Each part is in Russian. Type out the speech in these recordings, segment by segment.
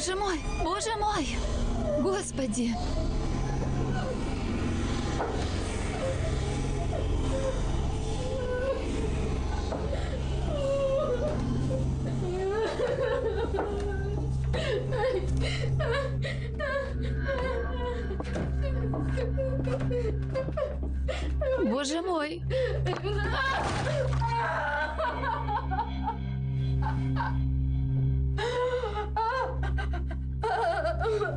Боже мой, боже мой! Господи! Боже мой! Huh?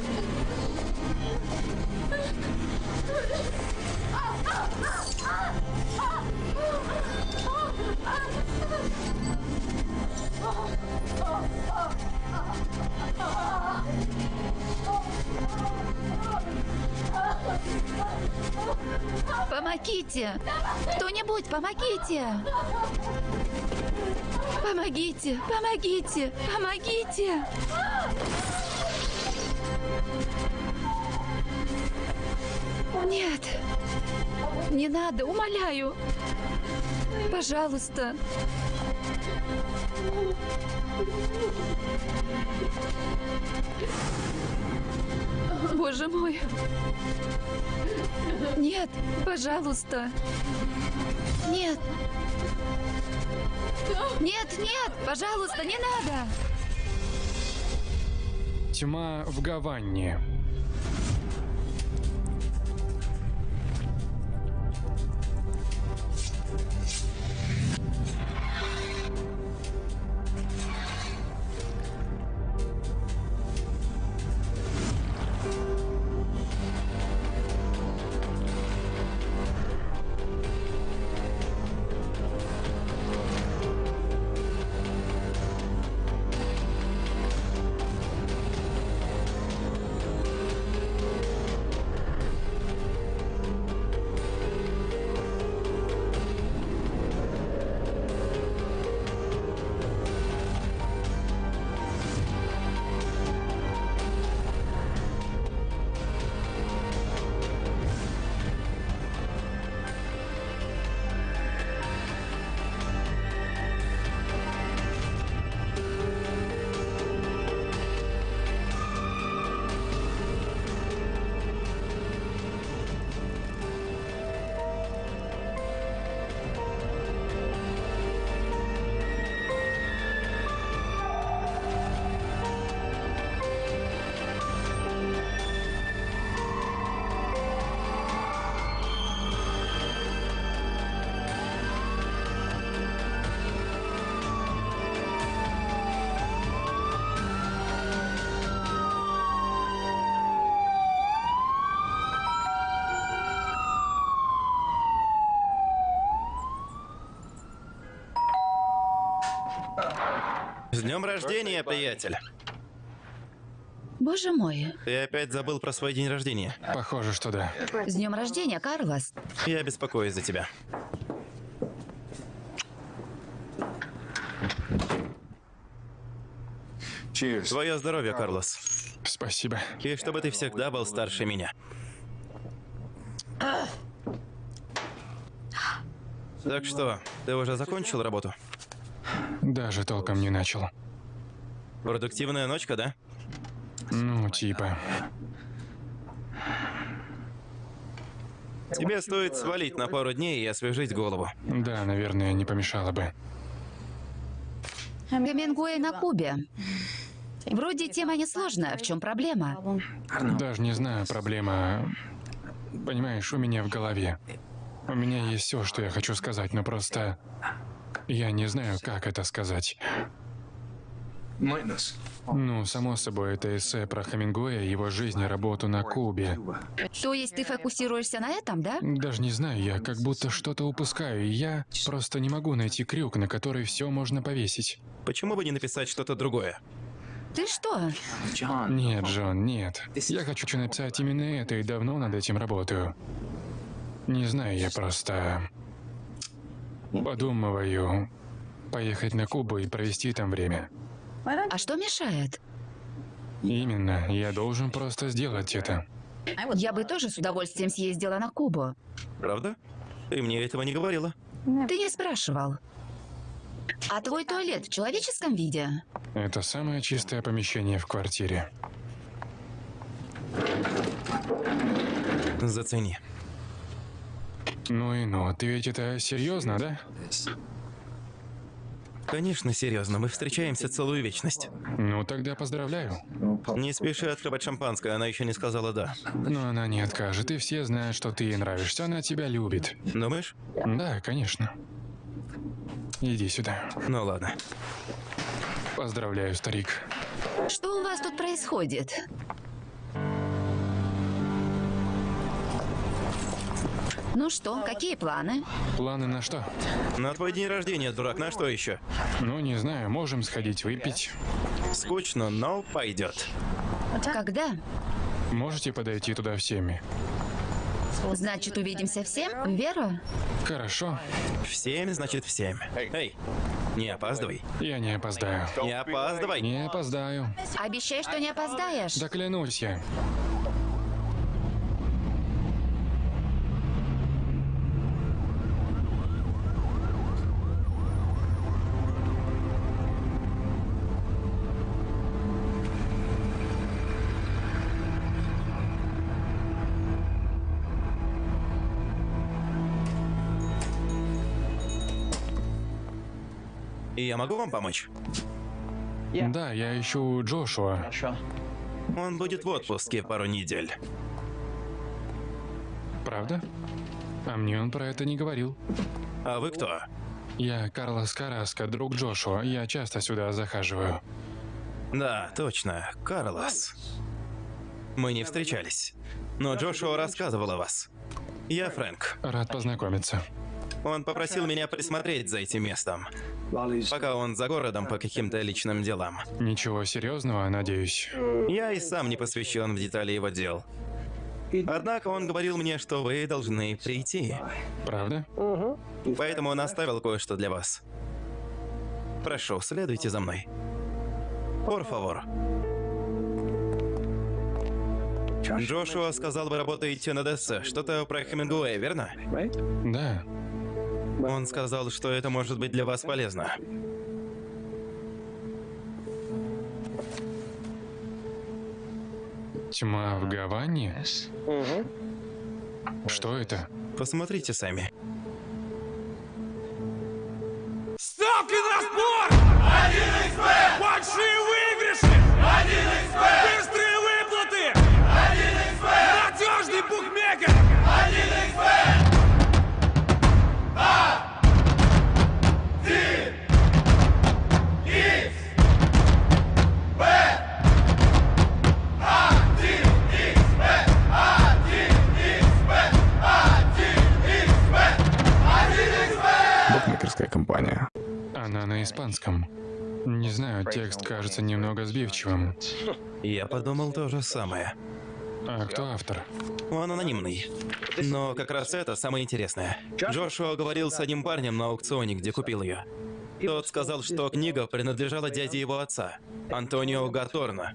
Помогите! Кто-нибудь, помогите! Помогите! Помогите! Помогите! Нет! Не надо, умоляю! Пожалуйста! Боже мой! Нет, пожалуйста! Нет! Нет, нет! Пожалуйста, не надо! Тьма в Гаванне. С днем рождения, приятель. Боже мой! Ты опять забыл про свой день рождения. Похоже, что да. С днем рождения, Карлос! Я беспокоюсь за тебя. Твое здоровье, Карлос. Спасибо. И чтобы ты всегда был старше меня. Так что, ты уже закончил работу? Даже толком не начал. Продуктивная ночка, да? Ну, типа. Тебе стоит свалить на пару дней и освежить голову. Да, наверное, не помешало бы. Гемингуэй на Кубе. Вроде тема несложная. В чем проблема? Даже не знаю, проблема... Понимаешь, у меня в голове. У меня есть все, что я хочу сказать, но просто... Я не знаю, как это сказать. Ну, само собой, это эссе про Хемингуэя, его жизнь и работу на Кубе. То есть ты фокусируешься на этом, да? Даже не знаю, я как будто что-то упускаю, и я просто не могу найти крюк, на который все можно повесить. Почему бы не написать что-то другое? Ты что? Нет, Джон, нет. Я хочу написать именно это, и давно над этим работаю. Не знаю, я просто... Подумываю поехать на Кубу и провести там время. А что мешает? Именно, я должен просто сделать это. Я бы тоже с удовольствием съездила на Кубу. Правда? Ты мне этого не говорила. Ты не спрашивал. А твой туалет в человеческом виде? Это самое чистое помещение в квартире. Зацени. Ну и ну, ты ведь это серьезно, да? Конечно, серьезно, мы встречаемся целую вечность. Ну тогда поздравляю. Не спеши открывать шампанское, она еще не сказала «да». Но она не откажет, и все знают, что ты ей нравишься, она тебя любит. Думаешь? Да, конечно. Иди сюда. Ну ладно. Поздравляю, старик. Что у вас тут происходит? Ну что, какие планы? Планы на что? На твой день рождения, дурак, на что еще? Ну, не знаю, можем сходить выпить. Скучно, но пойдет. Когда? Можете подойти туда всеми? Значит, увидимся всем? Веру? Хорошо, В семь, значит, в семь. Эй, не опаздывай. я не опоздаю. Не опаздывай. Не опоздаю. Обещай, что не опоздаешь. Да клянусь я. И я могу вам помочь? Да, я ищу Джошуа. Он будет в отпуске пару недель. Правда? А мне он про это не говорил. А вы кто? Я Карлос Караско, друг Джошуа. Я часто сюда захаживаю. Да, точно, Карлос. Мы не встречались. Но Джошуа рассказывал о вас. Я Фрэнк. Рад познакомиться. Он попросил меня присмотреть за этим местом, пока он за городом по каким-то личным делам. Ничего серьезного, надеюсь. Я и сам не посвящен в детали его дел. Однако он говорил мне, что вы должны прийти. Правда? Поэтому он оставил кое-что для вас. Прошу, следуйте за мной. Por favor. Джошуа сказал, вы работаете над эссе. Что-то про Хемингуэя, верно? Да. Он сказал, что это может быть для вас полезно. Тьма в Гаване? Что это? Посмотрите сами. На испанском. Не знаю, текст кажется немного сбивчивым. Я подумал то же самое. А кто автор? Он анонимный. Но как раз это самое интересное. Джошуа говорил с одним парнем на аукционе, где купил ее. Тот сказал, что книга принадлежала дяде его отца, Антонио Гаторно.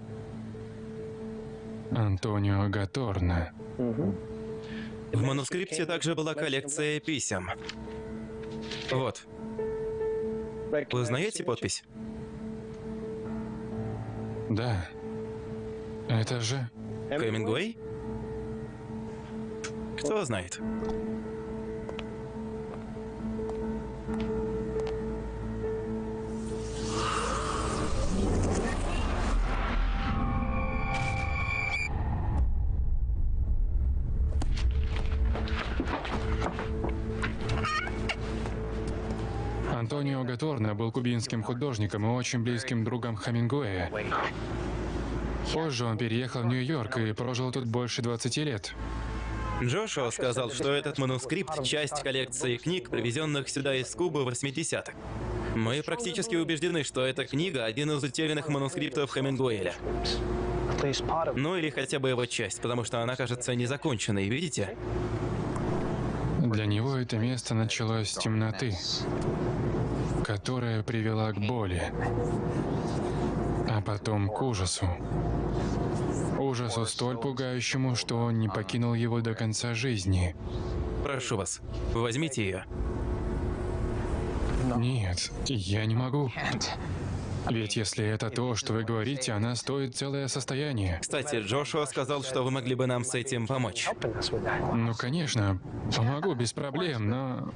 Антонио Гаторна. В манускрипте также была коллекция писем. Вот. Вы знаете подпись? Да. Это же... Хемингуэй? Кто знает? Был кубинским художником и очень близким другом Хамингуэя. Позже он переехал в Нью-Йорк и прожил тут больше 20 лет. Джошуа сказал, что этот манускрипт — часть коллекции книг, привезенных сюда из Кубы в 80-х. Мы практически убеждены, что эта книга — один из утерянных манускриптов Хемингуэля. Ну или хотя бы его часть, потому что она кажется незаконченной, видите? Для него это место началось с темноты, которая привела к боли, а потом к ужасу. Ужасу столь пугающему, что он не покинул его до конца жизни. Прошу вас, возьмите ее. Нет, я не могу. Ведь если это то, что вы говорите, она стоит целое состояние. Кстати, Джошуа сказал, что вы могли бы нам с этим помочь. Ну, конечно, помогу без проблем, но...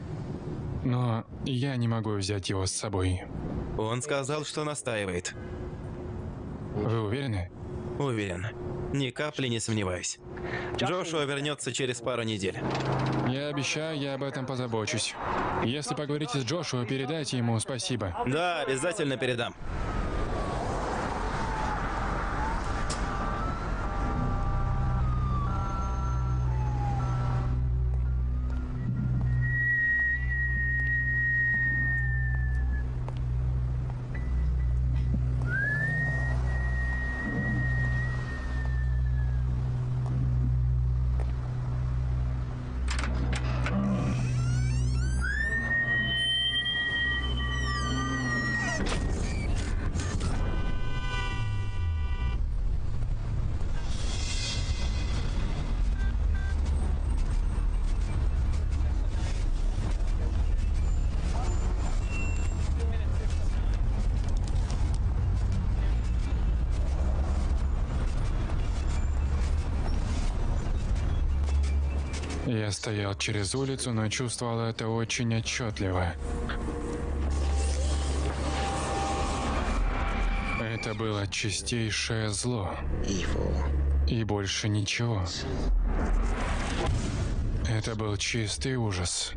Но я не могу взять его с собой. Он сказал, что настаивает. Вы уверены? Уверен. Ни капли не сомневаюсь. Джошуа вернется через пару недель. Я обещаю, я об этом позабочусь. Если поговорите с Джошуа, передайте ему спасибо. Да, обязательно передам. Я стоял через улицу, но чувствовал это очень отчетливо. Это было чистейшее зло. И больше ничего. Это был чистый ужас.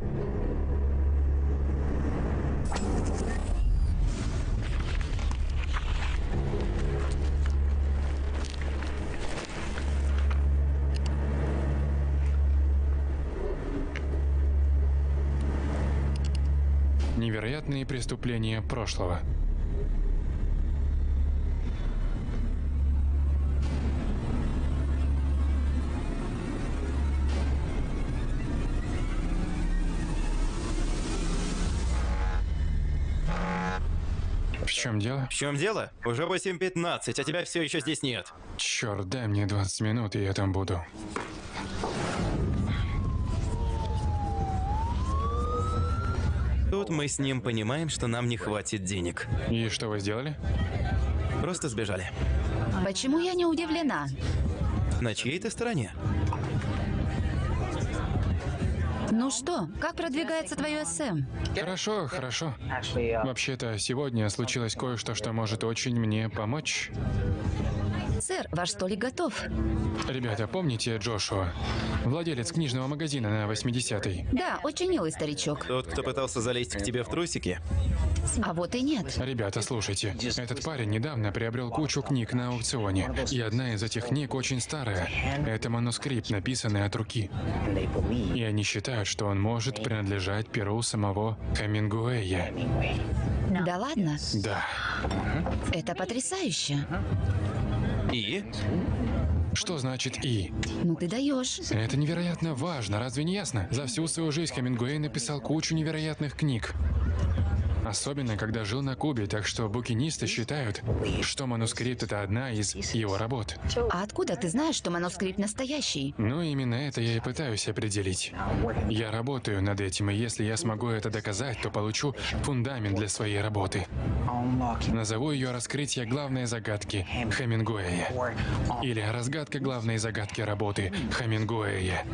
Невероятные преступления прошлого. В чем дело? В чем дело? Уже 8.15, а тебя все еще здесь нет. Черт, дай мне 20 минут, и я там буду. Тут мы с ним понимаем, что нам не хватит денег. И что вы сделали? Просто сбежали. Почему я не удивлена? На чьей ты стороне? Ну что, как продвигается твое СМ? Хорошо, хорошо. Вообще-то, сегодня случилось кое-что, что может очень мне помочь. Сэр, ваш столик готов. Ребята, помните Джошуа? Владелец книжного магазина на 80-й. Да, очень милый старичок. Тот, кто пытался залезть к тебе в трусики? А вот и нет. Ребята, слушайте. Этот парень недавно приобрел кучу книг на аукционе. И одна из этих книг очень старая. Это манускрипт, написанный от руки. И они считают, что он может принадлежать перу самого Камингуэя. Да ладно? Да. Это потрясающе. И? Что значит «и»? Ну ты даешь. Это невероятно важно, разве не ясно? За всю свою жизнь Хемингуэй написал кучу невероятных книг. Особенно, когда жил на Кубе, так что букинисты считают, что манускрипт — это одна из его работ. А откуда ты знаешь, что манускрипт настоящий? Ну, именно это я и пытаюсь определить. Я работаю над этим, и если я смогу это доказать, то получу фундамент для своей работы. Назову ее «Раскрытие главной загадки Хемингуэя». Или «Разгадка главной загадки работы Хемингуэя».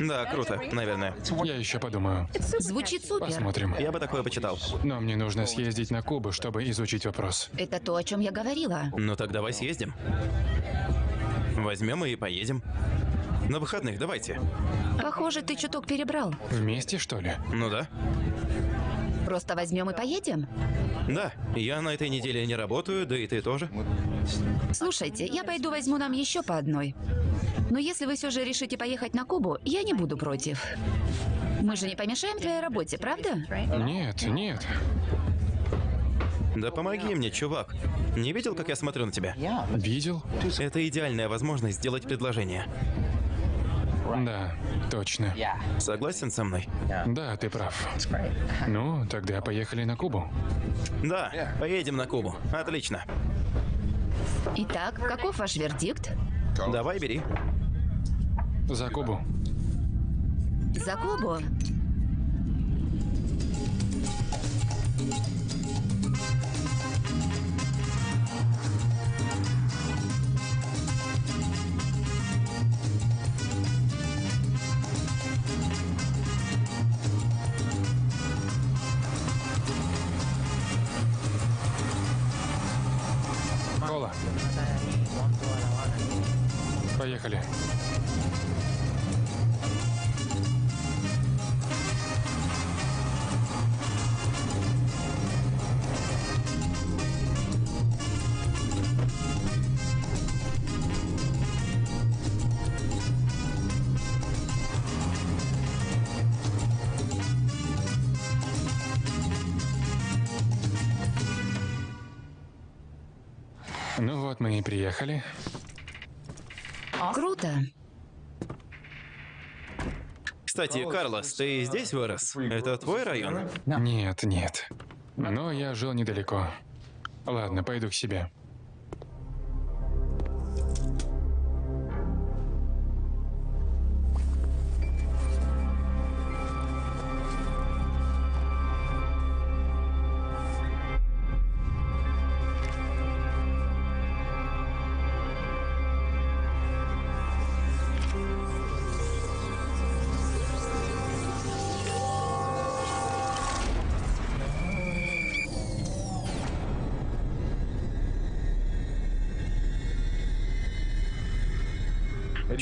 Да, круто, наверное. Я еще подумаю. Звучит супер. Посмотрим. Я бы такое почитал. Но мне нужно съездить на Кубу, чтобы изучить вопрос. Это то, о чем я говорила. Ну так давай съездим. Возьмем и поедем. На выходных давайте. Похоже, ты чуток перебрал. Вместе, что ли? Ну да. Просто возьмем и поедем? Да, я на этой неделе не работаю, да и ты тоже. Слушайте, я пойду возьму нам еще по одной. Но если вы все же решите поехать на Кубу, я не буду против. Мы же не помешаем твоей работе, правда? Нет, нет. Да помоги мне, чувак. Не видел, как я смотрю на тебя? Видел? Это идеальная возможность сделать предложение. Да, точно. Согласен со мной? Да, ты прав. Ну, тогда поехали на Кубу. Да, поедем на Кубу. Отлично. Итак, каков ваш вердикт? Давай, бери. За Кубу. За Кубу? Поехали. Ну вот мы и приехали. Круто. Кстати, Карлос, ты здесь вырос? Это твой район? Нет, нет. Но я жил недалеко. Ладно, пойду к себе.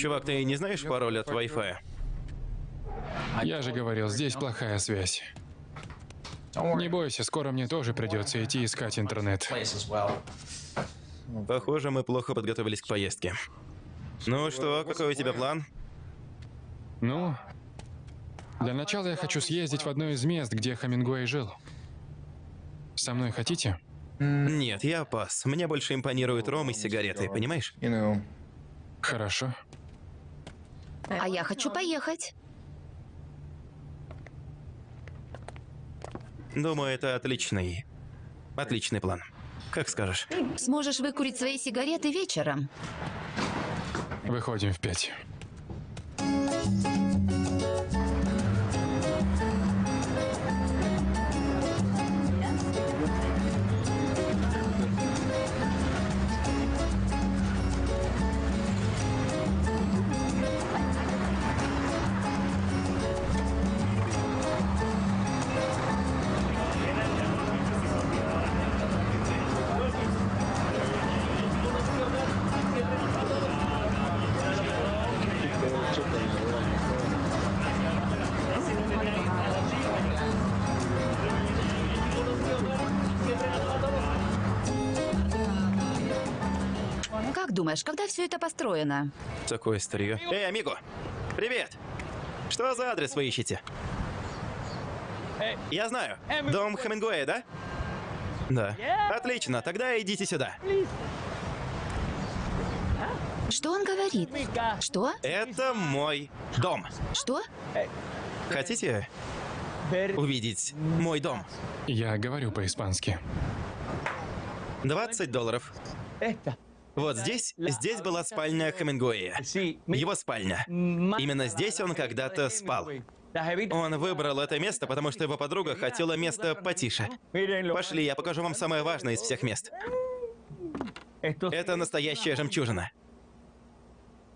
Чувак, ты не знаешь пароль от Wi-Fi? Я же говорил, здесь плохая связь. Не бойся, скоро мне тоже придется идти искать интернет. Похоже, мы плохо подготовились к поездке. Ну что, какой у тебя план? Ну, для начала я хочу съездить в одно из мест, где Хамингуэй жил. Со мной хотите? Нет, я пас. Мне больше импонируют ром и сигареты, понимаешь? Хорошо. А я хочу поехать. Думаю, это отличный... Отличный план. Как скажешь. Сможешь выкурить свои сигареты вечером. Выходим в пять. Думаешь, когда все это построено? Такое старье. Эй, амиго! Привет! Что за адрес вы ищете? Я знаю. Дом Хемингуэя, да? Да. Отлично, тогда идите сюда. Что он говорит? Что? Это мой дом. Что? Хотите увидеть мой дом? Я говорю по-испански. 20 долларов. Вот здесь, здесь была спальня Хемингуэя. Его спальня. Именно здесь он когда-то спал. Он выбрал это место, потому что его подруга хотела место потише. Пошли, я покажу вам самое важное из всех мест. Это настоящая жемчужина.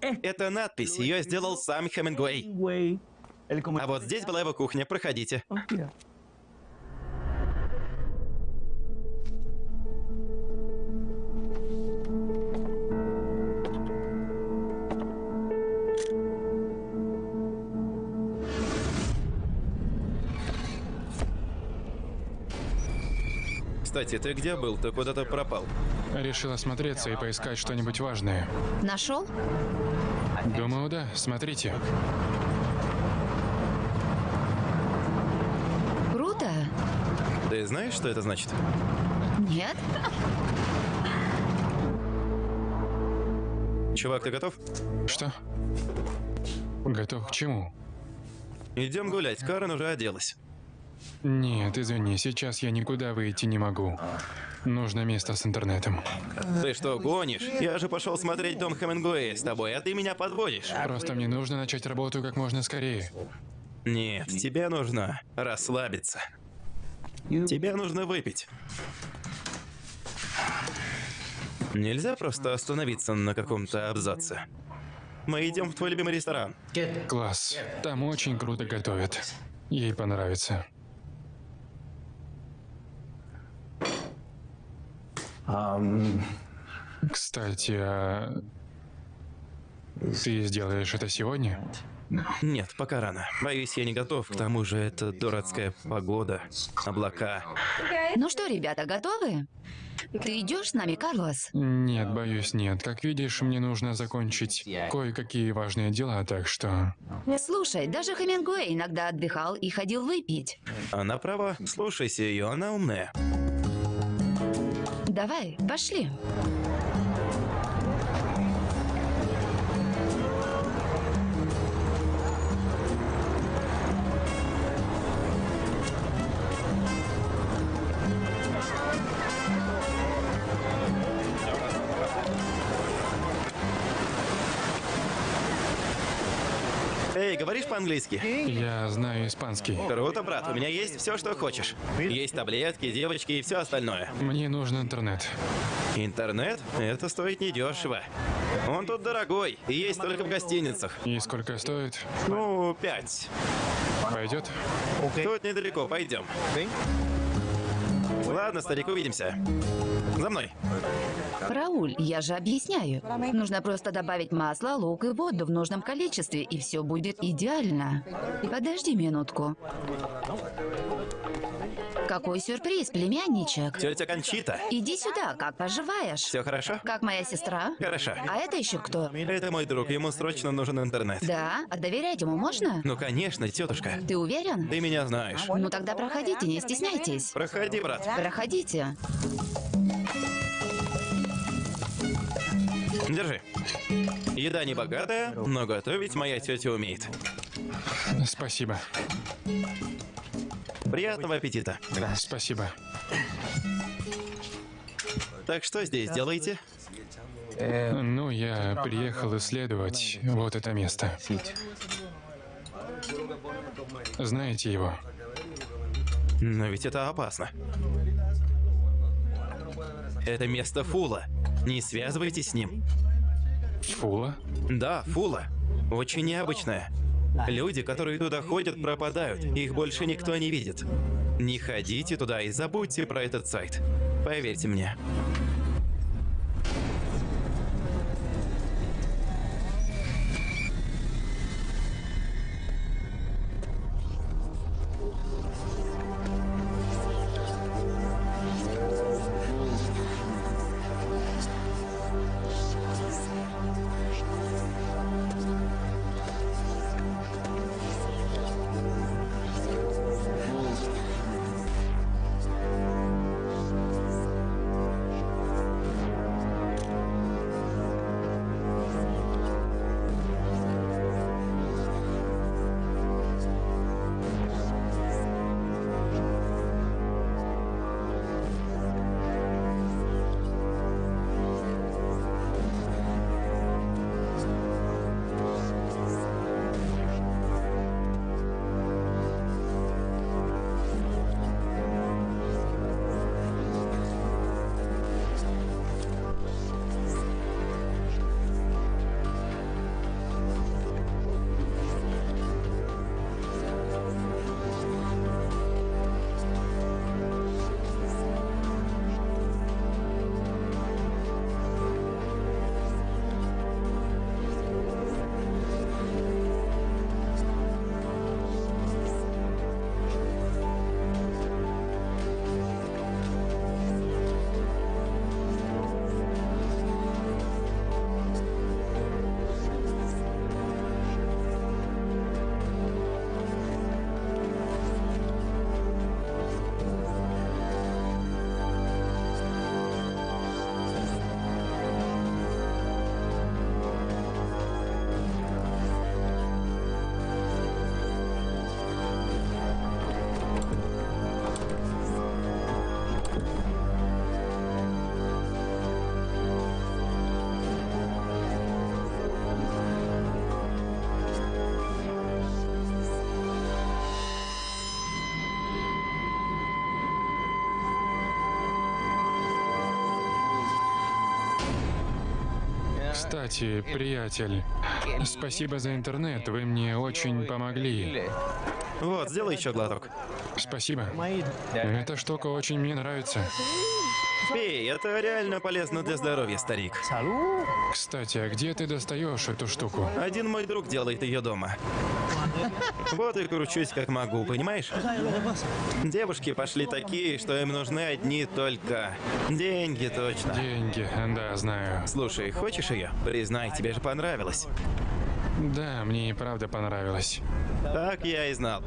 Это надпись, ее сделал сам Хемингуэй. А вот здесь была его кухня, проходите. Кстати, ты где был? Ты куда-то пропал. Решил осмотреться и поискать что-нибудь важное. Нашел? Думаю, да. Смотрите. Круто. Ты знаешь, что это значит? Нет? Чувак, ты готов? Что? Готов к чему? Идем гулять. Карен уже оделась. Нет, извини, сейчас я никуда выйти не могу. Нужно место с интернетом. Ты что, гонишь? Я же пошел смотреть дом Хемингуэя с тобой, а ты меня подводишь. Просто мне нужно начать работу как можно скорее. Нет, тебе нужно расслабиться. Тебе нужно выпить. Нельзя просто остановиться на каком-то абзаце. Мы идем в твой любимый ресторан. Класс. Там очень круто готовят. Ей понравится. Кстати, а ты сделаешь это сегодня? Нет, пока рано. Боюсь, я не готов. К тому же это дурацкая погода, облака. Ну что, ребята, готовы? Ты идешь с нами, Карлос? Нет, боюсь, нет. Как видишь, мне нужно закончить кое-какие важные дела, так что... Слушай, даже Хемингуэй иногда отдыхал и ходил выпить. Она права. Слушайся ее, она умная. Давай, пошли. Говоришь по-английски? Я знаю испанский. Круто, брат, у меня есть все, что хочешь. Есть таблетки, девочки и все остальное. Мне нужен интернет. Интернет? Это стоит недешево. Он тут дорогой, и есть только в гостиницах. И сколько стоит? Ну, пять. Пойдет? Тут недалеко, пойдем. Ладно, старик, увидимся. За мной. Рауль, я же объясняю. Нужно просто добавить масло, лук и воду в нужном количестве, и все будет идеально. Подожди минутку. Какой сюрприз, племянничек. Тетя Кончита. Иди сюда, как поживаешь? Все хорошо? Как моя сестра? Хорошо. А это еще кто? Это мой друг, ему срочно нужен интернет. Да? А доверять ему можно? Ну, конечно, тетушка. Ты уверен? Ты меня знаешь. Ну тогда проходите, не стесняйтесь. Проходи, брат. Проходите. Держи. Еда не богатая, но готовить моя тетя умеет. Спасибо. Приятного аппетита. Спасибо. Так что здесь делаете? Ну, я приехал исследовать вот это место. Знаете его? Но ведь это опасно. Это место Фула. Не связывайтесь с ним. Фула? Да, Фула. Очень необычное. Люди, которые туда ходят, пропадают. Их больше никто не видит. Не ходите туда и забудьте про этот сайт. Поверьте мне. Кстати, приятель, спасибо за интернет, вы мне очень помогли. Вот, сделай еще глоток. Спасибо. Эта штука очень мне нравится. Пей, это реально полезно для здоровья, старик. Кстати, а где ты достаешь эту штуку? Один мой друг делает ее дома. Вот и кручусь как могу, понимаешь? Девушки пошли такие, что им нужны одни только деньги, точно. Деньги, да, знаю. Слушай, хочешь ее? Признай, тебе же понравилось. Да, мне и правда понравилось. Так я и знал.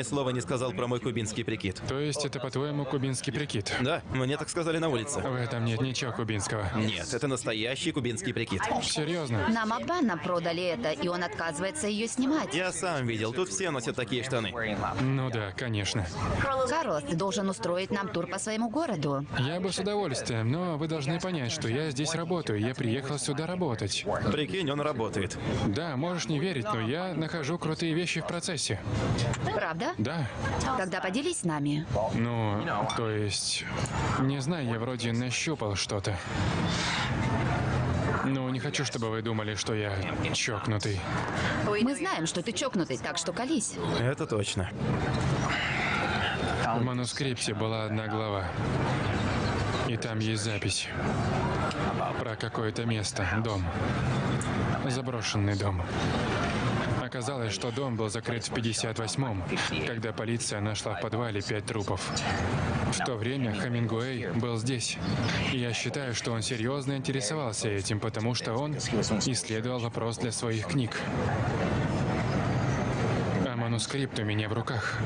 Ни слова не сказал про мой кубинский прикид. То есть это, по-твоему, кубинский прикид? Да, мне так сказали на улице. В этом нет ничего кубинского. Нет, это настоящий кубинский прикид. Серьезно? Нам обманно продали это, и он отказывается ее снимать. Я сам видел, тут все носят такие штаны. Ну да, конечно. Карлос, ты должен устроить нам тур по своему городу. Я бы с удовольствием, но вы должны понять, что я здесь работаю. Я приехал сюда работать. Прикинь, он работает. Да, можешь не верить, но я нахожу крутые вещи в процессе. Правда? Да. Тогда поделись с нами. Ну, то есть... Не знаю, я вроде нащупал что-то. Ну, не хочу, чтобы вы думали, что я чокнутый. Мы знаем, что ты чокнутый, так что колись. Это точно. В манускрипте была одна глава. И там есть запись. Про какое-то место, дом. Заброшенный дом. Оказалось, что дом был закрыт в 58-м, когда полиция нашла в подвале пять трупов. В то время Хамингуэй был здесь. И я считаю, что он серьезно интересовался этим, потому что он исследовал вопрос для своих книг. А манускрипт у меня в руках.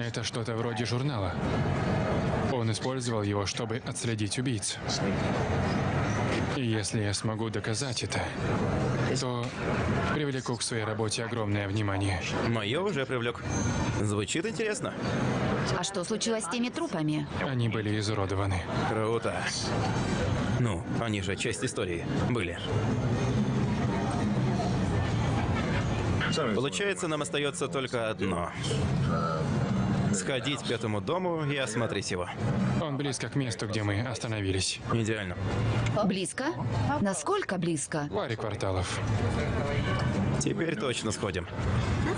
Это что-то вроде журнала. Он использовал его, чтобы отследить убийц. И если я смогу доказать это, то привлеку к своей работе огромное внимание. Мое уже привлек. Звучит интересно. А что случилось с теми трупами? Они были изуродованы. Круто. Ну, они же часть истории были. Получается, нам остается только одно. Сходить к этому дому и осмотреть его. Он близко к месту, где мы остановились. Идеально. Близко? Насколько близко? Паре кварталов. Теперь точно сходим.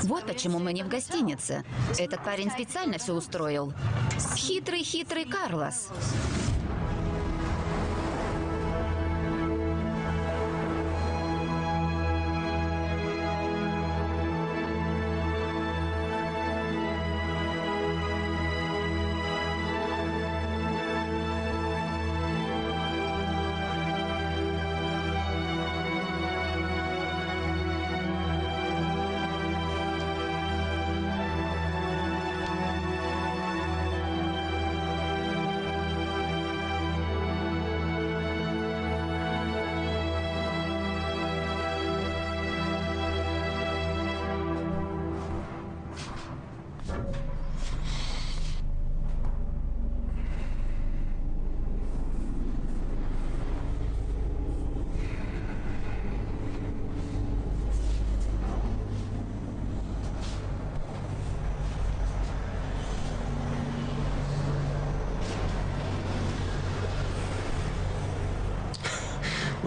Вот почему мы не в гостинице. Этот парень специально все устроил. Хитрый-хитрый Карлос.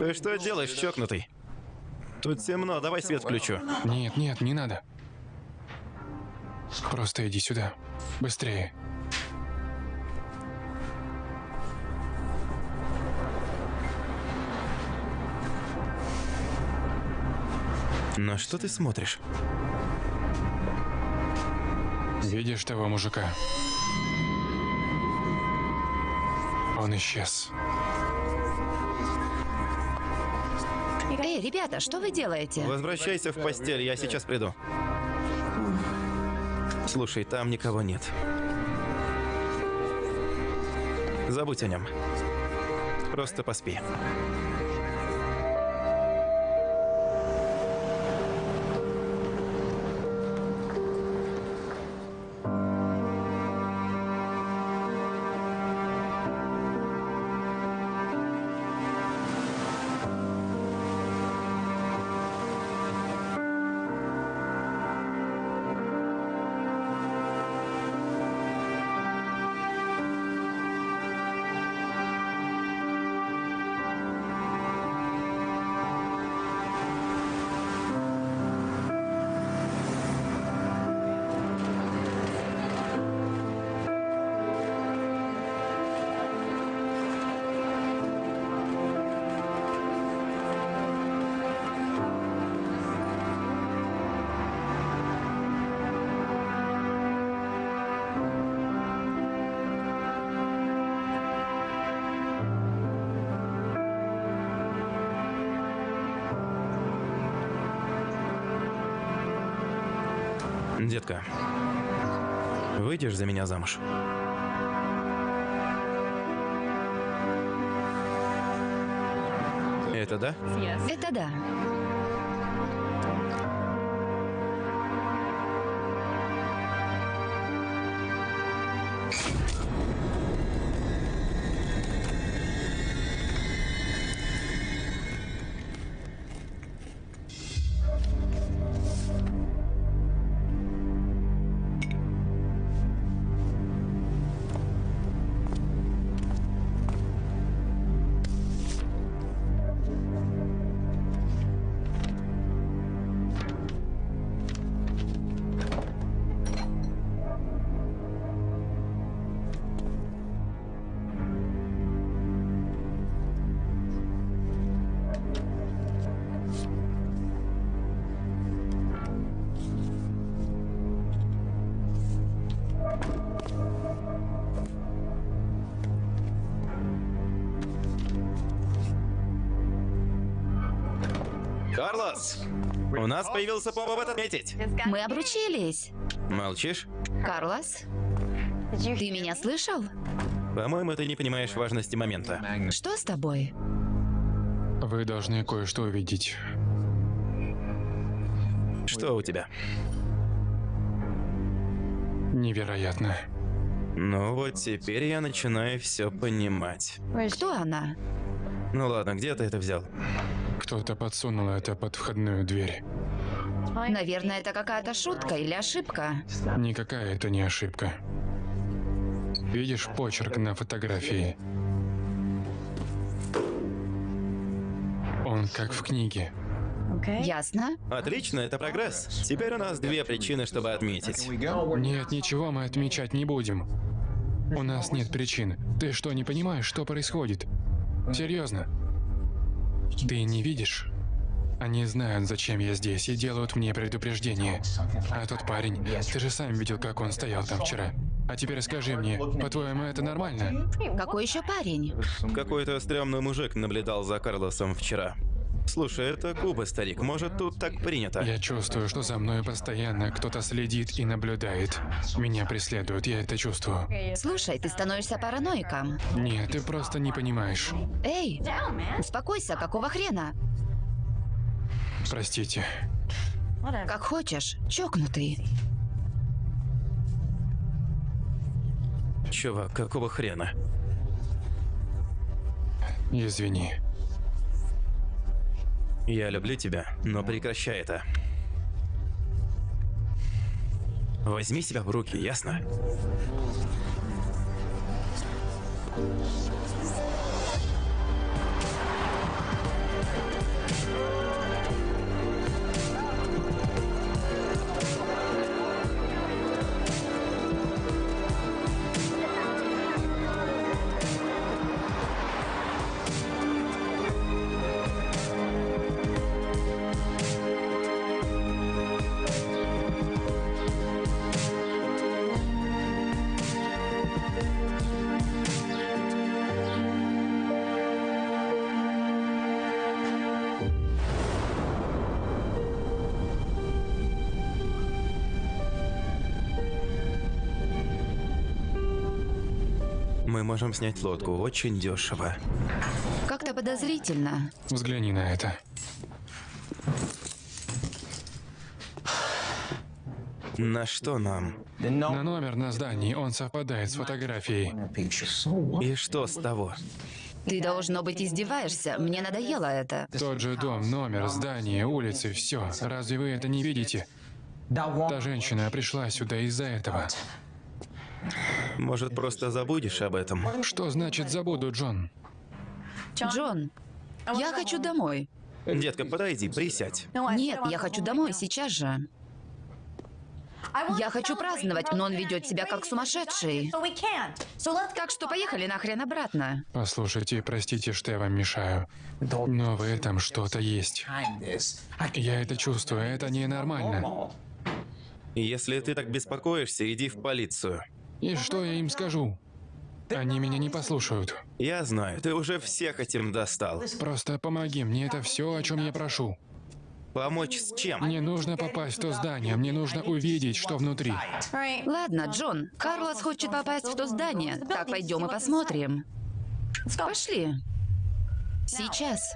Ты что делаешь, чокнутый? Тут темно, давай свет включу. Нет, нет, не надо. Просто иди сюда. Быстрее. На что ты смотришь? Видишь того мужика? Он исчез. Эй, ребята, что вы делаете? Возвращайся в постель, я сейчас приду. Слушай, там никого нет. Забудь о нем. Просто поспи. Детка, выйдешь за меня замуж? Это да? Это да. Появился повод отметить. Мы обручились. Молчишь? Карлос, ты меня слышал? По-моему, ты не понимаешь важности момента. Что с тобой? Вы должны кое-что увидеть. Что у тебя? Невероятно. Ну вот теперь я начинаю все понимать. Кто она? Ну ладно, где ты это взял? Кто-то подсунул это под входную дверь. Наверное, это какая-то шутка или ошибка. Никакая это не ошибка. Видишь почерк на фотографии? Он как в книге. Ясно? Отлично, это прогресс. Теперь у нас две причины, чтобы отметить. Нет, ничего мы отмечать не будем. У нас нет причин. Ты что, не понимаешь, что происходит? Серьезно? Ты не видишь? Они знают, зачем я здесь, и делают мне предупреждение. А тот парень, ты же сам видел, как он стоял там вчера. А теперь скажи мне, по-твоему, это нормально? Какой еще парень? Какой-то стрёмный мужик наблюдал за Карлосом вчера. Слушай, это Куба, старик. Может, тут так принято? Я чувствую, что за мной постоянно кто-то следит и наблюдает. Меня преследуют, я это чувствую. Слушай, ты становишься параноиком. Нет, ты просто не понимаешь. Эй, успокойся, какого хрена? Простите. Как хочешь, чокнутый. Чувак, какого хрена? Извини. Я люблю тебя, но прекращай это. Возьми себя в руки, ясно? Можем снять лодку очень дешево. Как-то подозрительно. Взгляни на это. На что нам? На номер на здании он совпадает с фотографией. И что с того? Ты, должно быть, издеваешься. Мне надоело это. Тот же дом, номер, здание, улицы, все. Разве вы это не видите? Та женщина пришла сюда из-за этого. Может, просто забудешь об этом? Что значит забуду, Джон? Джон, я хочу домой. Детка, подойди, присядь. Нет, я хочу домой сейчас же. Я хочу праздновать, но он ведет себя как сумасшедший. Так что поехали нахрен обратно. Послушайте, простите, что я вам мешаю. Но в этом что-то есть. Я это чувствую, это ненормально. Если ты так беспокоишься, иди в полицию. И что я им скажу? Они меня не послушают. Я знаю, ты уже всех этим достал. Просто помоги, мне это все, о чем я прошу. Помочь с чем? Мне нужно попасть в то здание, мне нужно увидеть, что внутри. Ладно, Джон, Карлос хочет попасть в то здание. Так, пойдем и посмотрим. Пошли. Сейчас.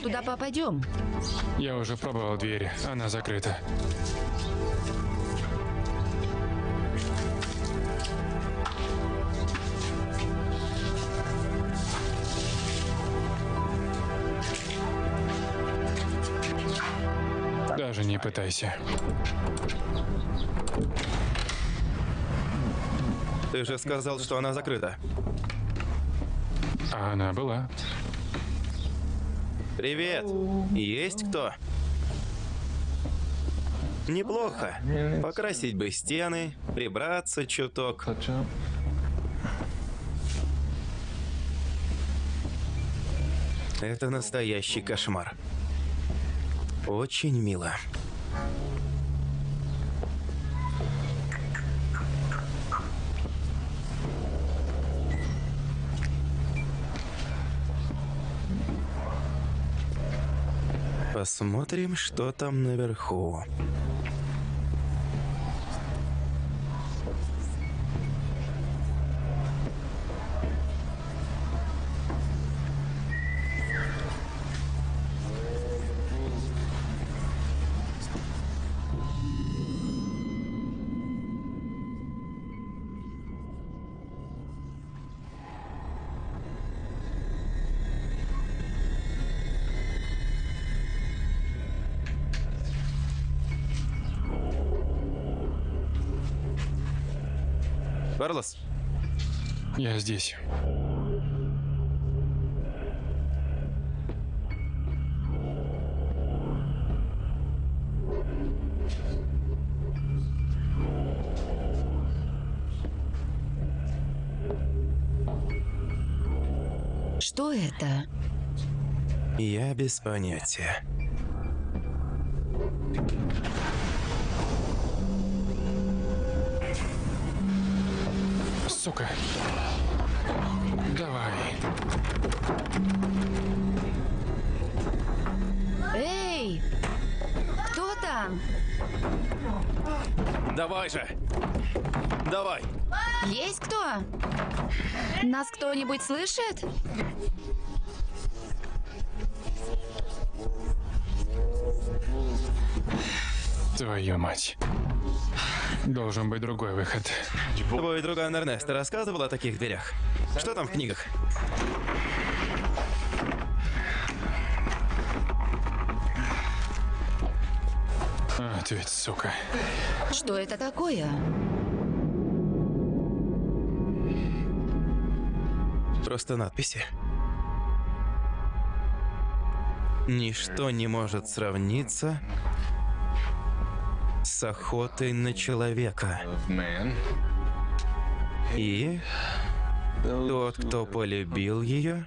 Туда попадем? Я уже пробовал дверь, она закрыта. Даже не пытайся. Ты же сказал, что она закрыта. А она была. Привет. Есть кто? Неплохо. Покрасить бы стены, прибраться чуток. Это настоящий кошмар. Очень мило. Посмотрим, что там наверху. Карлос, Я здесь. Что это? я без понятия. Сука. Давай. Эй! Кто там? Давай же! Давай! Есть кто? Нас кто-нибудь слышит? Твою мать. Должен быть другой выход. Твой друган Эрнест рассказывал о таких дверях? Что там в книгах? А, ты ведь сука. Что это такое? Просто надписи. Ничто не может сравниться с охотой на человека. И Тот, кто полюбил ее?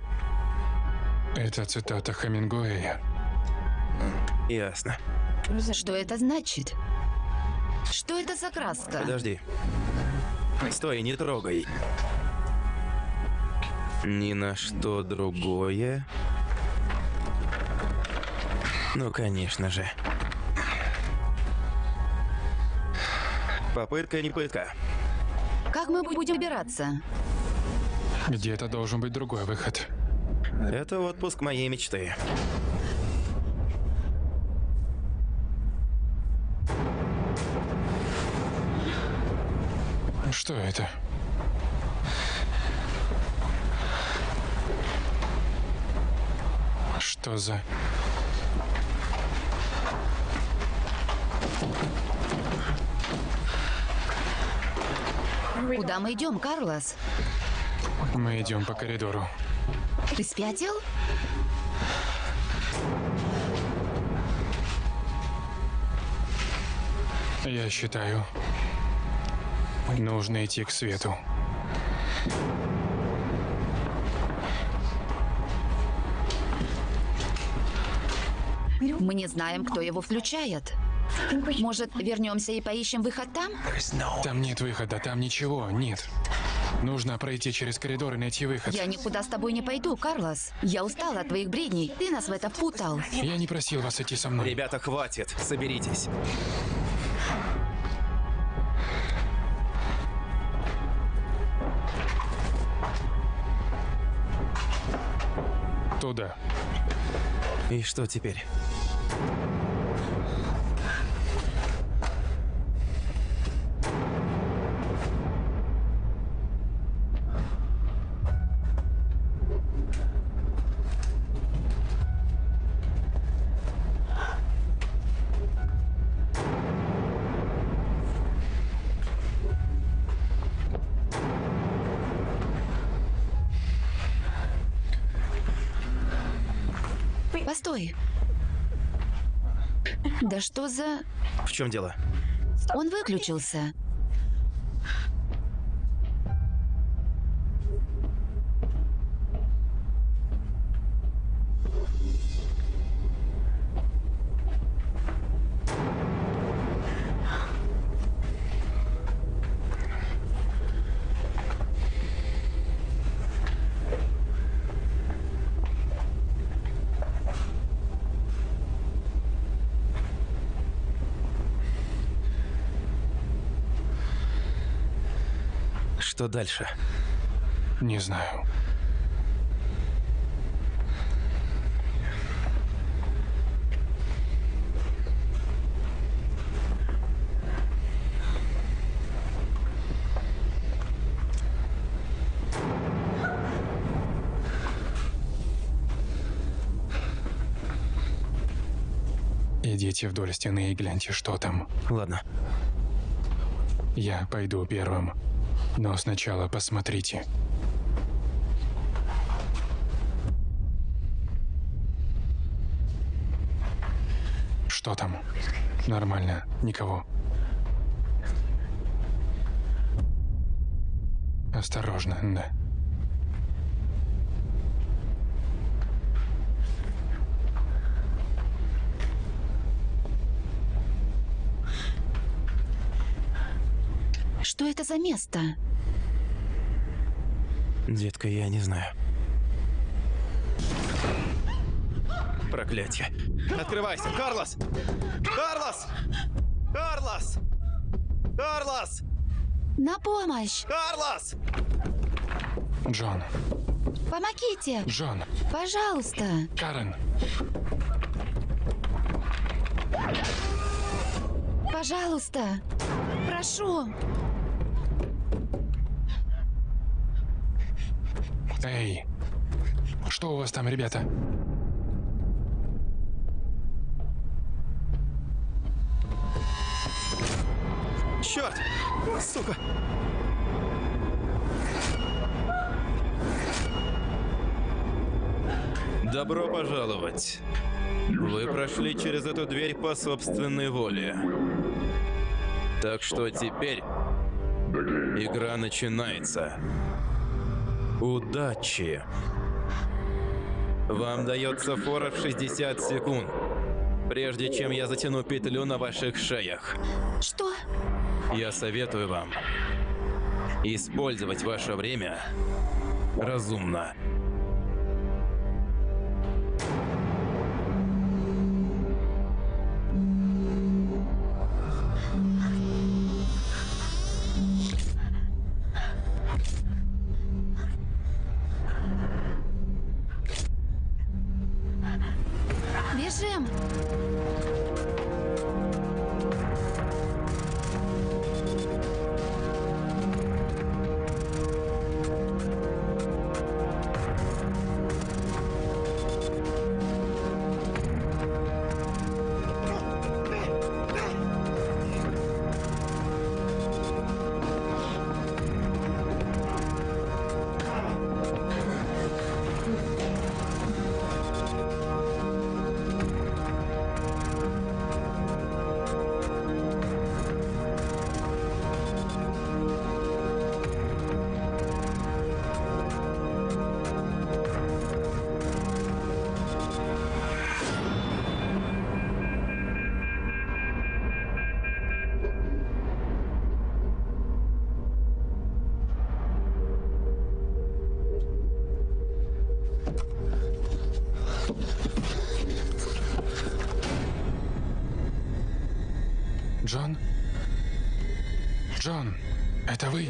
Это цитата Хемингуэя. Ясно. Что это значит? Что это за краска? Подожди. Стой, не трогай. Ни на что другое. Ну, конечно же. Попытка не пытка. Как мы будем убираться? Где-то должен быть другой выход. Это отпуск моей мечты. Что это? Что за... Куда мы идем, Карлос? Мы идем по коридору. Ты спятил? Я считаю, нужно идти к свету. Мы не знаем, кто его включает. Может, вернемся и поищем выход там? Там нет выхода, там ничего, нет. Нужно пройти через коридор и найти выход. Я никуда с тобой не пойду, Карлос. Я устала от твоих бредней. Ты нас в это впутал. Я не просил вас идти со мной. Ребята, хватит, соберитесь. Туда. И что теперь? Что за... В чем дело? Он выключился. Что дальше? Не знаю. Идите вдоль стены и гляньте, что там. Ладно. Я пойду первым. Но сначала посмотрите. Что там? Нормально, никого. Осторожно, да. Что это за место? Детка, я не знаю. Проклятие. Открывайся, Карлос! Карлос! Карлос! Карлос! На помощь! Карлос! Джон, Помогите! Джон, Пожалуйста! Карен, Пожалуйста! Прошу! Эй, что у вас там, ребята? Черт! Сука! Добро пожаловать. Вы прошли через эту дверь по собственной воле. Так что теперь игра начинается. Удачи. Вам дается фора в 60 секунд, прежде чем я затяну петлю на ваших шеях. Что? Я советую вам использовать ваше время разумно. Джон? Джон, это вы?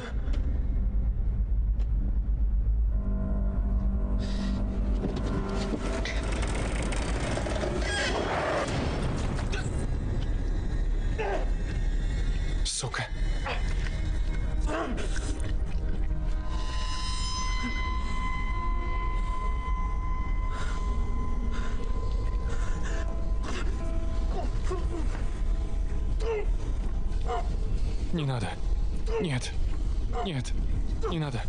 Не надо. Нет. Нет. Не надо.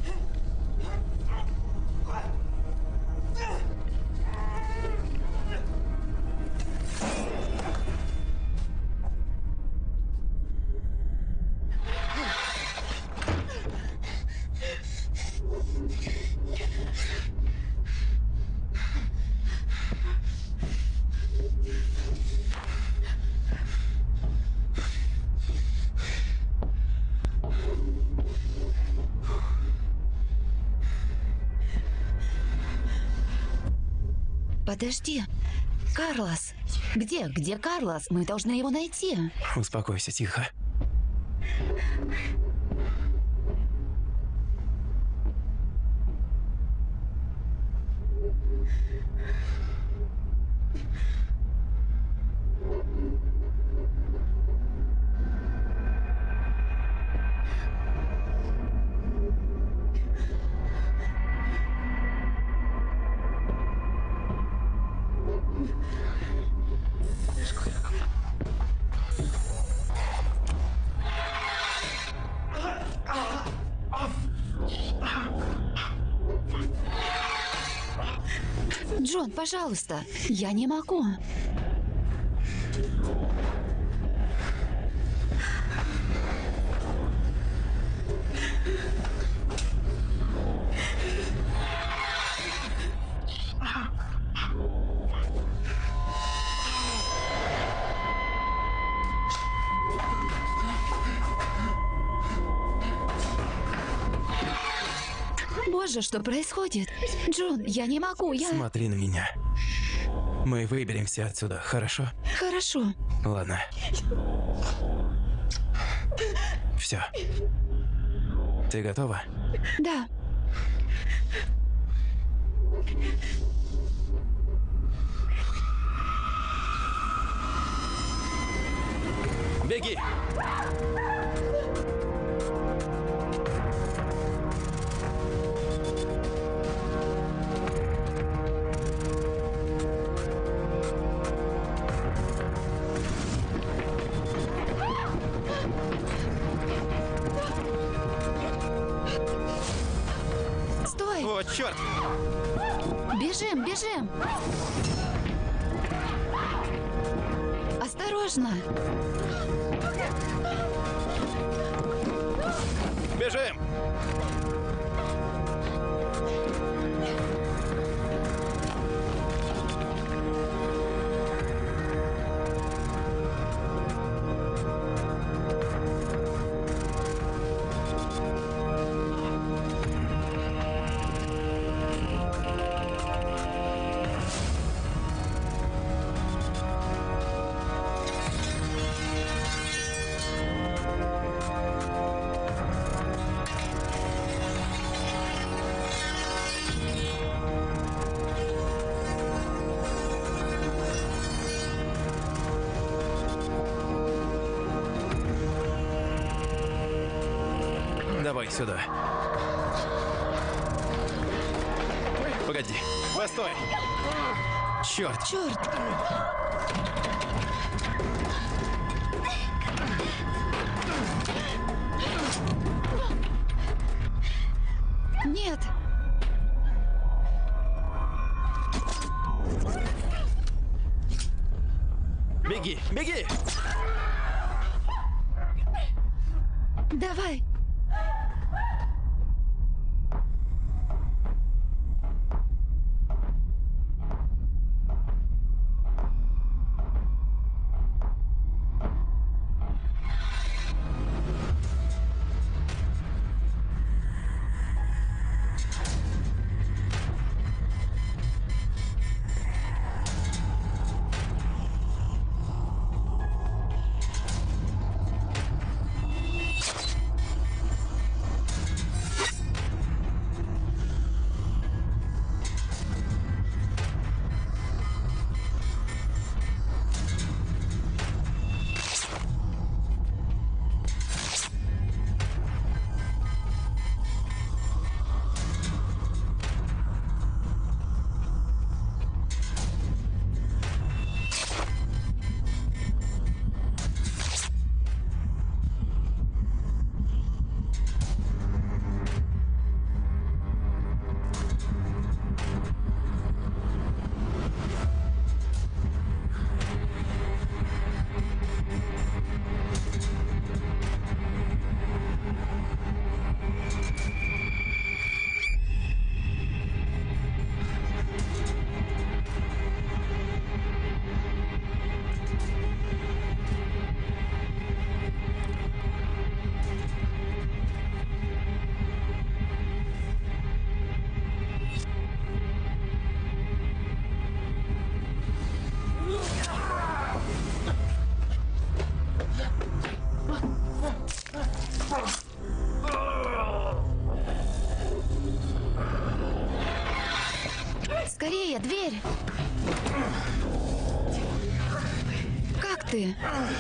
Подожди. Карлос. Где? Где Карлос? Мы должны его найти. Успокойся, тихо. Пожалуйста. Я не могу. Боже, что происходит? Джон, я не могу, я... Смотри на меня. Мы выберемся отсюда, хорошо? Хорошо. Ладно. Все. Ты готова? Да. Беги! Черт! Бежим, бежим! Осторожно! Бежим! Давай сюда. Погоди. Постой. Черт. Черт!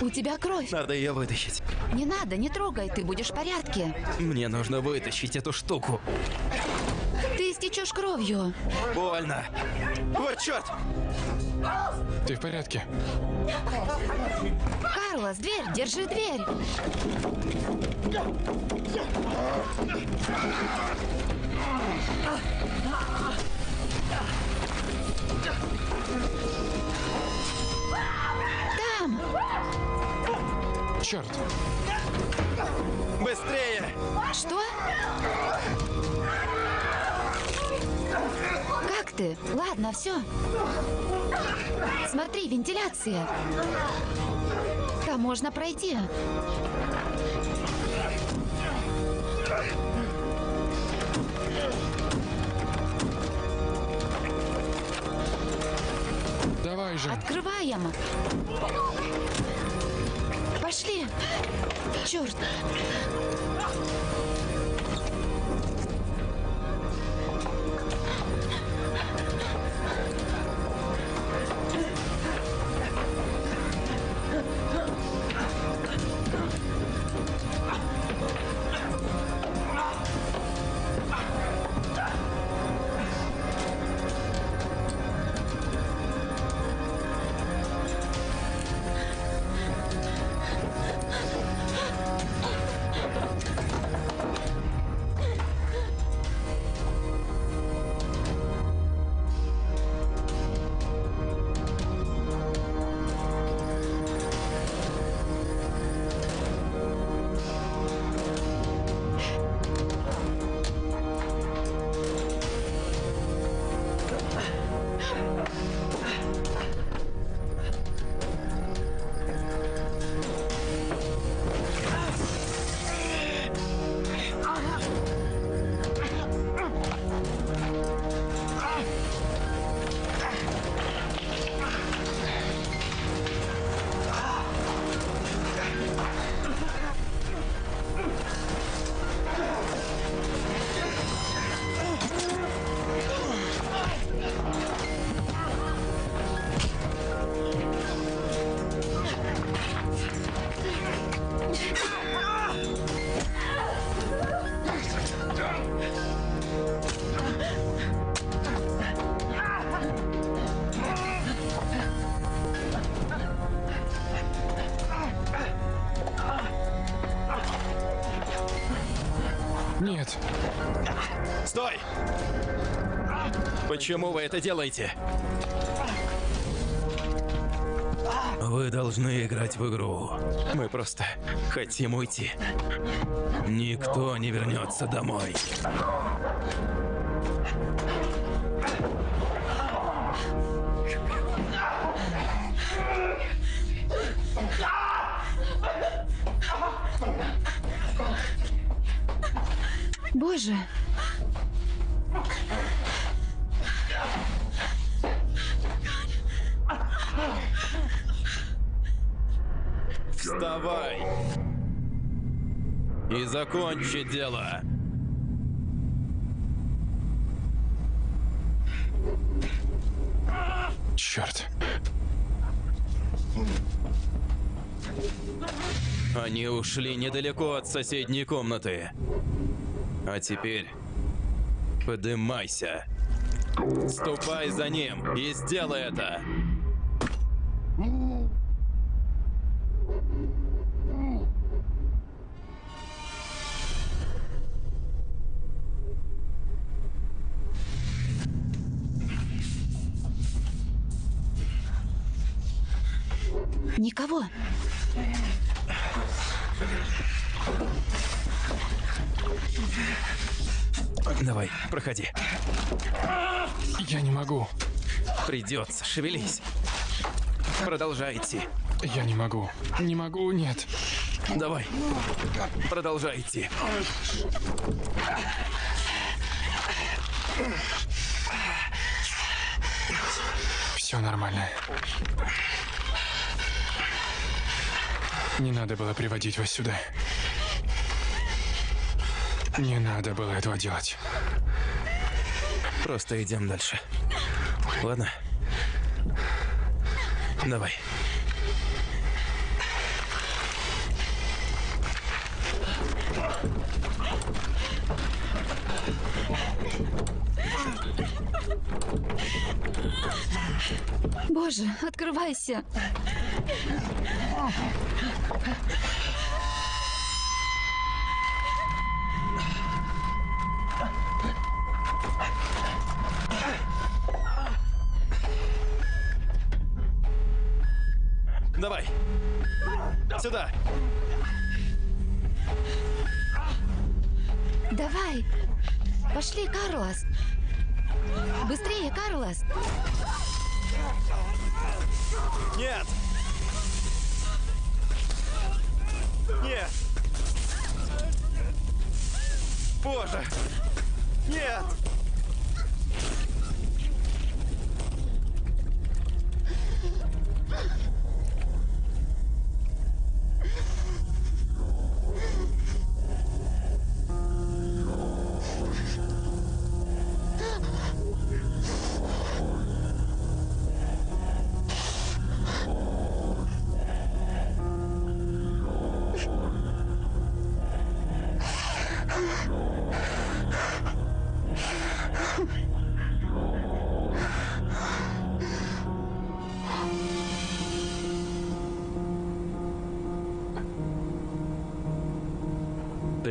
У тебя кровь. Надо ее вытащить. Не надо, не трогай, ты будешь в порядке. Мне нужно вытащить эту штуку. Ты истечешь кровью. Больно. Вот черт! Ты в порядке? Карлос, дверь, держи дверь. Черт! Быстрее! Что? Как ты? Ладно, все. Смотри, вентиляция. Там можно пройти. Давай же! Открываем. Черт. Почему вы это делаете? Вы должны играть в игру. Мы просто хотим уйти. Никто не вернется домой. Закончи дело. Черт. Они ушли недалеко от соседней комнаты. А теперь подымайся. Ступай за ним и сделай это. Никого. Давай, проходи. Я не могу. Придется, шевелись. Продолжай идти. Я не могу. Не могу, нет. Давай. Продолжай идти. Все нормально. Не надо было приводить вас сюда. Не надо было этого делать. Просто идем дальше. Ладно? Давай. Боже, открывайся. Давай.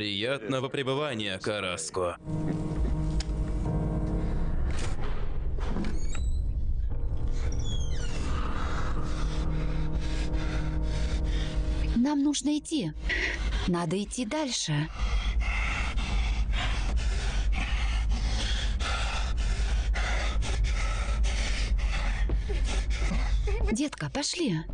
Приятного пребывания, Караско. Нам нужно идти. Надо идти дальше. Детка, пошли.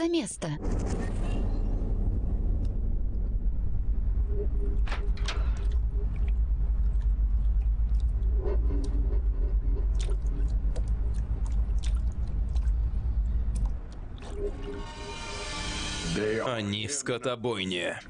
за место? Они в скотобойне.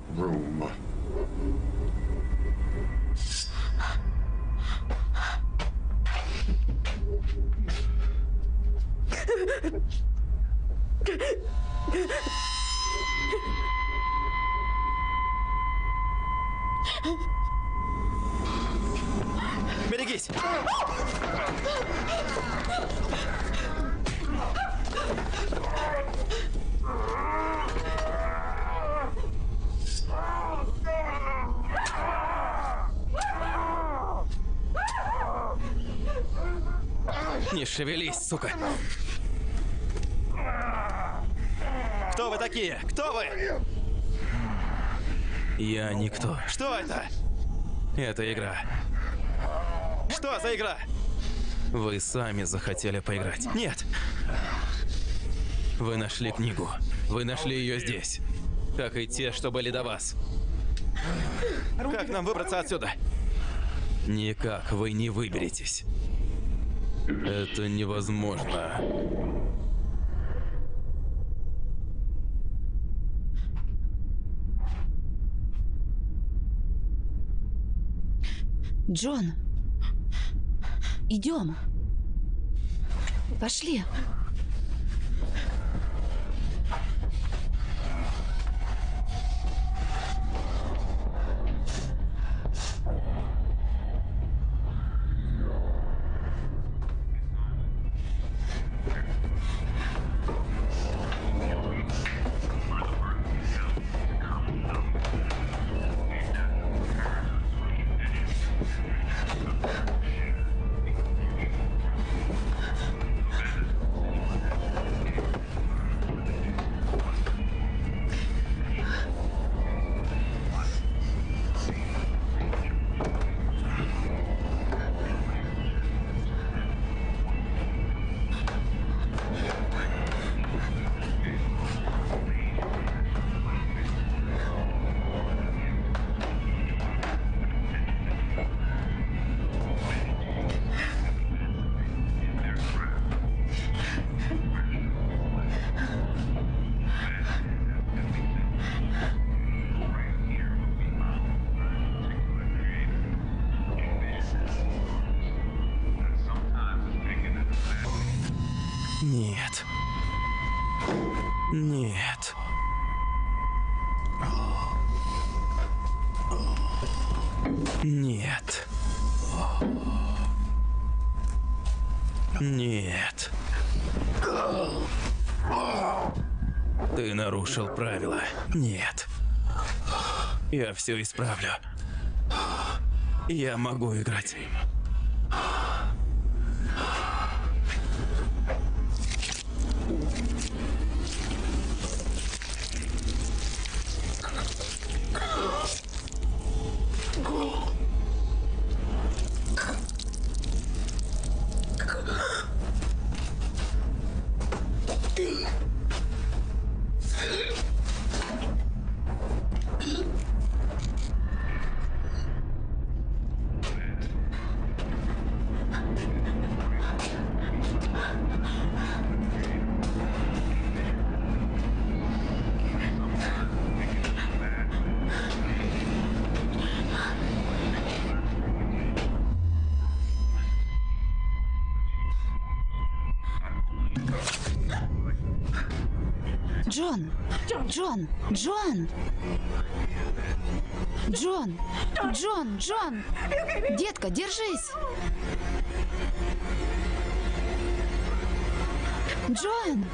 Игра? Вы сами захотели поиграть. Нет. Вы нашли книгу. Вы нашли ее здесь. Как и те, что были до вас. Как нам выбраться отсюда? Никак вы не выберетесь. Это невозможно. Джон, идем. Пошли. Нет. Нарушил правила. Нет. Я все исправлю. Я могу играть. Джон! Джон! Джон! Джон! Джон! Джон! Детка, держись! Джон!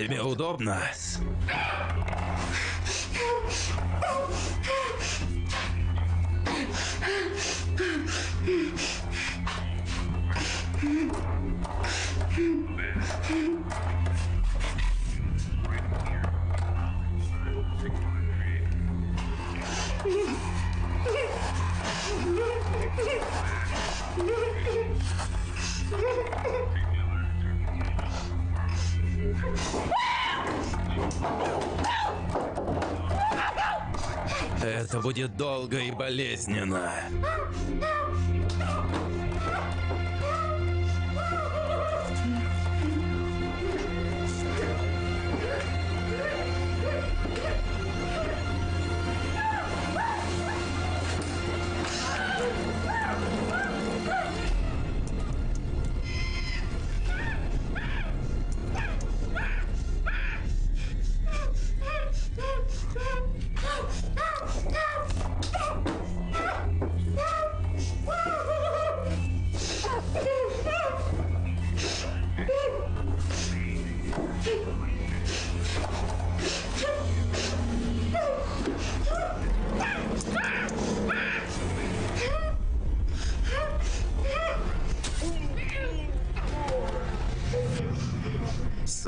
Тебе удобно? Болезненно.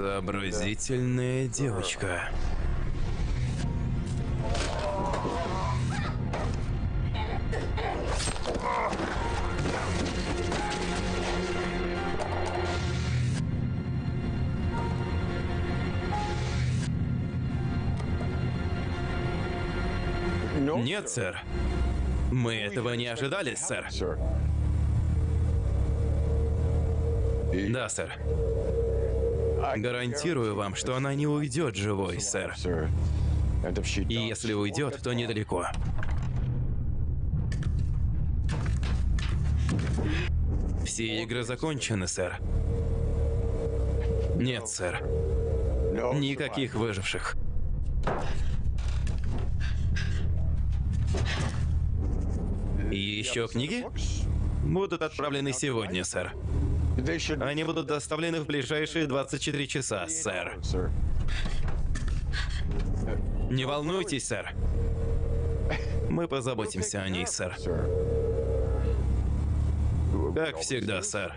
Сообразительная девочка. Нет, сэр. Мы этого не ожидали, сэр. Да, сэр. Гарантирую вам, что она не уйдет живой, сэр. И если уйдет, то недалеко. Все игры закончены, сэр. Нет, сэр. Никаких выживших. И еще книги? Будут отправлены сегодня, сэр. Они будут доставлены в ближайшие 24 часа, сэр. Не волнуйтесь, сэр. Мы позаботимся о ней, сэр. Как всегда, сэр.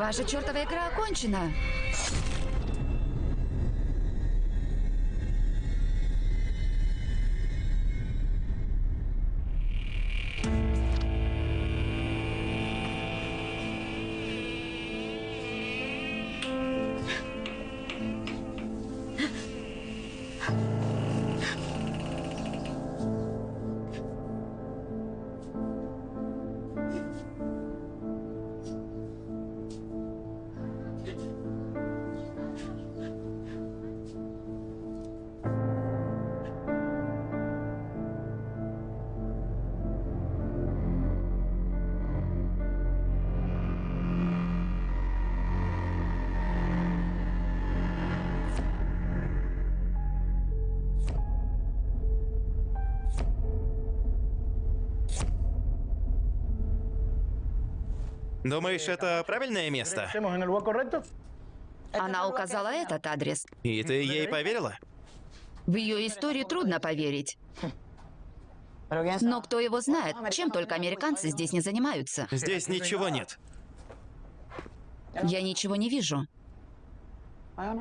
Ваша чертова игра окончена. Думаешь, это правильное место? Она указала этот адрес. И ты ей поверила? В ее историю трудно поверить. Но кто его знает, чем только американцы здесь не занимаются. Здесь ничего нет. Я ничего не вижу.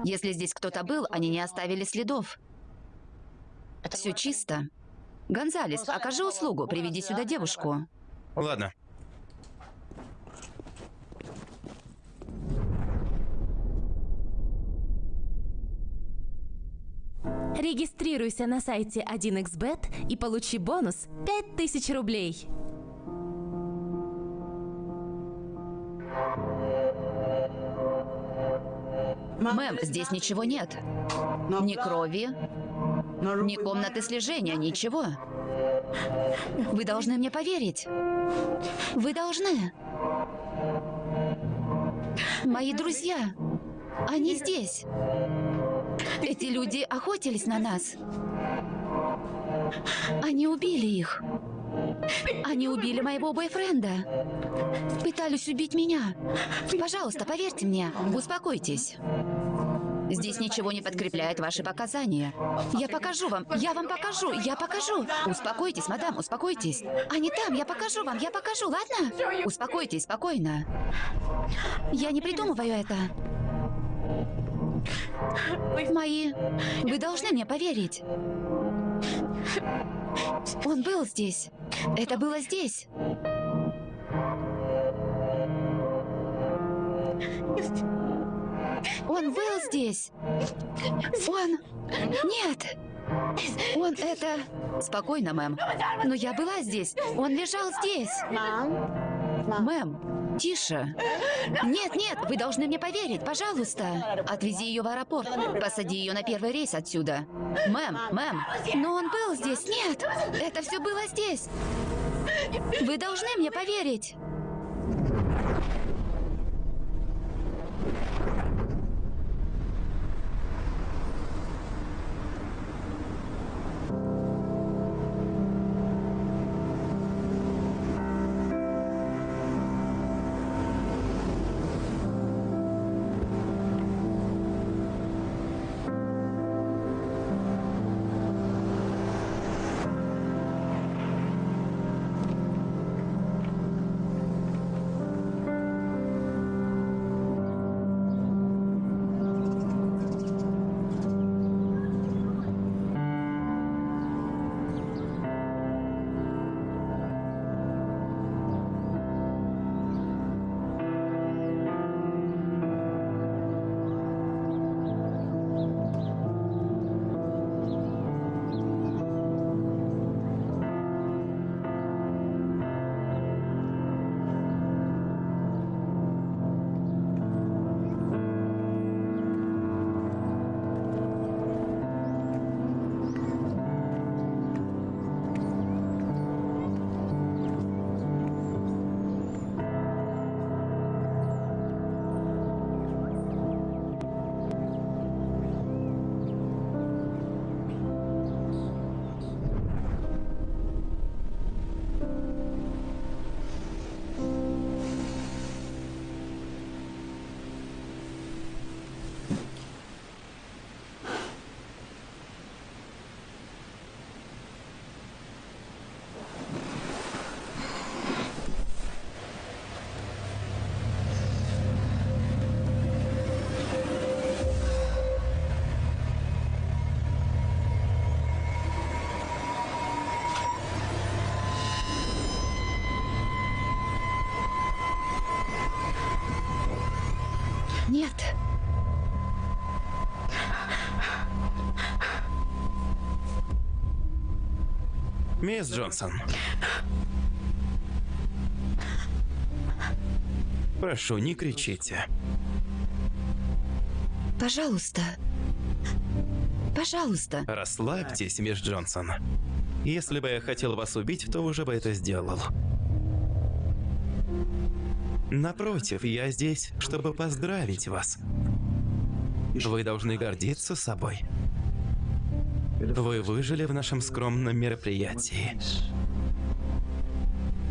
Если здесь кто-то был, они не оставили следов. Все чисто. Гонзалес, окажи услугу, приведи сюда девушку. Ладно. Регистрируйся на сайте 1xbet и получи бонус 5000 рублей. Мэм, здесь ничего нет. Ни крови, ни комнаты слежения, ничего. Вы должны мне поверить. Вы должны. Мои друзья, они здесь. Эти люди охотились на нас. Они убили их. Они убили моего бойфренда. Пытались убить меня. Пожалуйста, поверьте мне. Успокойтесь. Здесь ничего не подкрепляет ваши показания. Я покажу вам, я вам покажу, я покажу. Успокойтесь, мадам, успокойтесь. Они там, я покажу вам, я покажу, ладно? Успокойтесь, спокойно. Я не придумываю это. Мои... Вы должны мне поверить. Он был здесь. Это было здесь. Он был здесь. Он... Нет. Он это... Спокойно, мэм. Но я была здесь. Он лежал здесь. Мэм, тише. Нет, нет, вы должны мне поверить, пожалуйста. Отвези ее в аэропорт. Посади ее на первый рейс отсюда. Мэм, мэм. Но он был здесь. Нет, это все было здесь. Вы должны мне поверить. Нет. Мисс Джонсон. Прошу, не кричите. Пожалуйста. Пожалуйста. Расслабьтесь, мисс Джонсон. Если бы я хотел вас убить, то уже бы это сделал. Напротив, я здесь, чтобы поздравить вас. Вы должны гордиться собой. Вы выжили в нашем скромном мероприятии.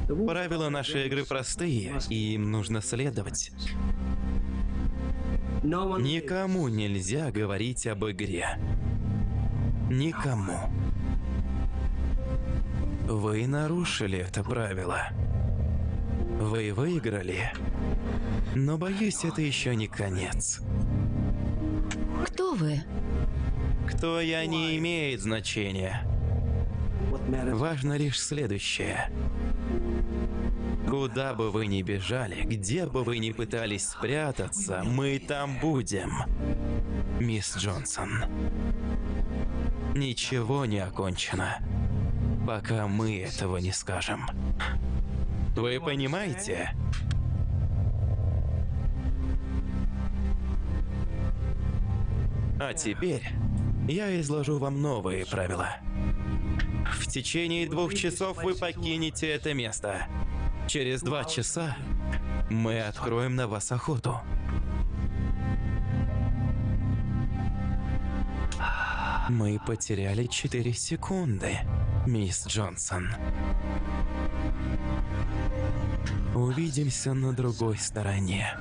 Правила нашей игры простые, и им нужно следовать. Никому нельзя говорить об игре. Никому. Вы нарушили это правило. Вы выиграли. Но боюсь, это еще не конец. Кто вы? Кто я не имеет значения. Важно лишь следующее. Куда бы вы ни бежали, где бы вы ни пытались спрятаться, мы там будем. Мисс Джонсон. Ничего не окончено, пока мы этого не скажем. Вы понимаете? А теперь я изложу вам новые правила. В течение двух часов вы покинете это место. Через два часа мы откроем на вас охоту. Мы потеряли 4 секунды, мисс Джонсон. Увидимся на другой стороне.